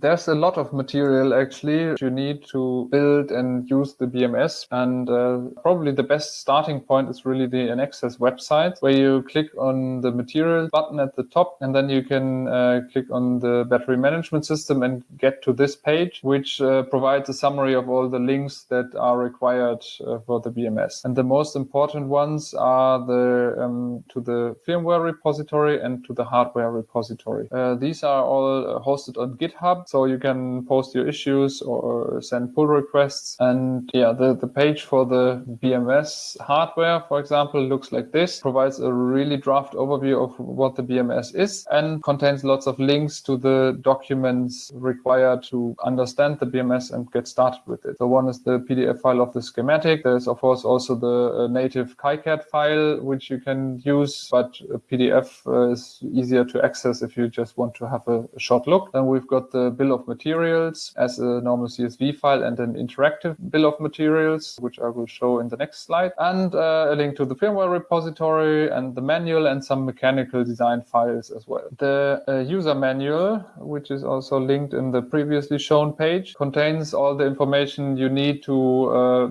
There's a lot of material actually you need to build and use the BMS. And uh, probably the best starting point is really the INXS website where you click on the material button at the top and then you can uh, click on the battery management system and get to this page, which uh, provides a summary of all the links that are required uh, for the BMS. And the most important ones are the um, to the firmware repository and to the hardware repository. Uh, these are all hosted on GitHub so you can post your issues or send pull requests. And yeah, the, the page for the BMS hardware, for example, looks like this, provides a really draft overview of what the BMS is and contains lots of links to the documents required to understand the BMS and get started with it. So one is the PDF file of the schematic. There's of course also the uh, native KiCad file, which you can use, but PDF uh, is easier to access if you just want to have a, a short look. Then we've got the bill of materials as a normal CSV file and an interactive bill of materials, which I will show in the next slide, and uh, a link to the firmware repository and the manual and some mechanical design files as well. The uh, user manual, which is also linked in the previously shown page, contains all the information you need to uh,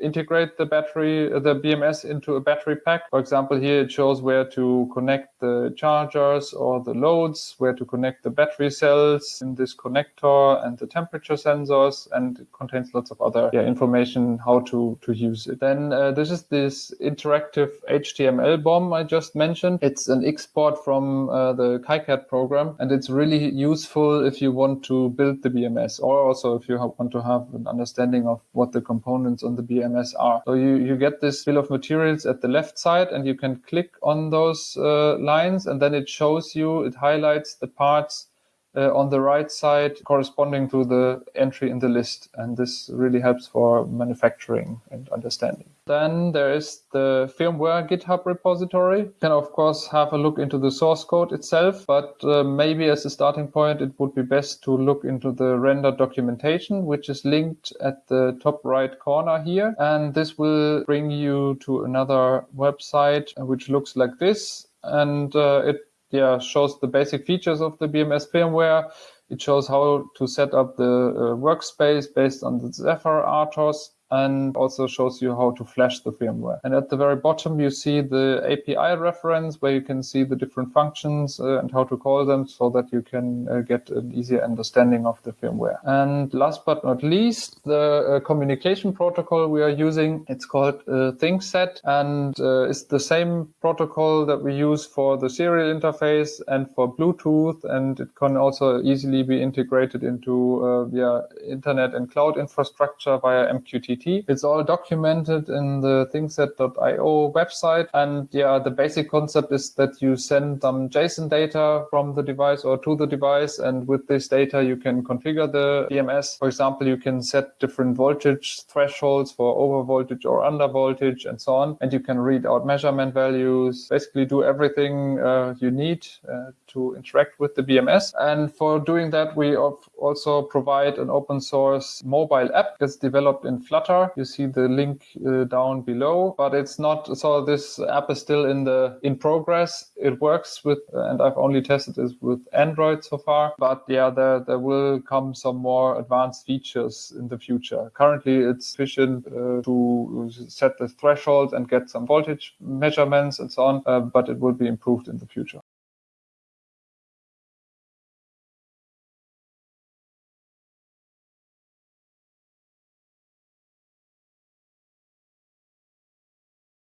integrate the battery, the BMS into a battery pack. For example, here it shows where to connect the chargers or the loads, where to connect the battery cells in this connector and the temperature sensors, and it contains lots of other yeah, information how to, to use it. Then uh, this is this interactive HTML BOM I just mentioned. It's an export from uh, the KiCad program, and it's really useful if you want to build the BMS or also if you want to have an understanding of what the components on the BMS MSR. So you, you get this bill of materials at the left side and you can click on those uh, lines and then it shows you, it highlights the parts uh, on the right side corresponding to the entry in the list. And this really helps for manufacturing and understanding. Then there is the firmware GitHub repository. You can, of course, have a look into the source code itself, but uh, maybe as a starting point, it would be best to look into the render documentation, which is linked at the top right corner here. And this will bring you to another website, which looks like this. And uh, it yeah, shows the basic features of the BMS firmware. It shows how to set up the uh, workspace based on the Zephyr RTOS and also shows you how to flash the firmware. And at the very bottom, you see the API reference where you can see the different functions uh, and how to call them so that you can uh, get an easier understanding of the firmware. And last but not least, the uh, communication protocol we are using, it's called uh, ThingSet and uh, it's the same protocol that we use for the serial interface and for Bluetooth. And it can also easily be integrated into uh, yeah, internet and cloud infrastructure via MQTT it's all documented in the thingset.io website. And yeah, the basic concept is that you send some JSON data from the device or to the device. And with this data, you can configure the BMS. For example, you can set different voltage thresholds for over voltage or under voltage and so on. And you can read out measurement values, basically do everything uh, you need uh, to interact with the BMS. And for doing that, we also provide an open source mobile app that's developed in Flutter You see the link uh, down below, but it's not, so this app is still in the, in progress. It works with, and I've only tested this with Android so far, but yeah, there, there will come some more advanced features in the future. Currently it's sufficient uh, to set the threshold and get some voltage measurements and so on, uh, but it will be improved in the future.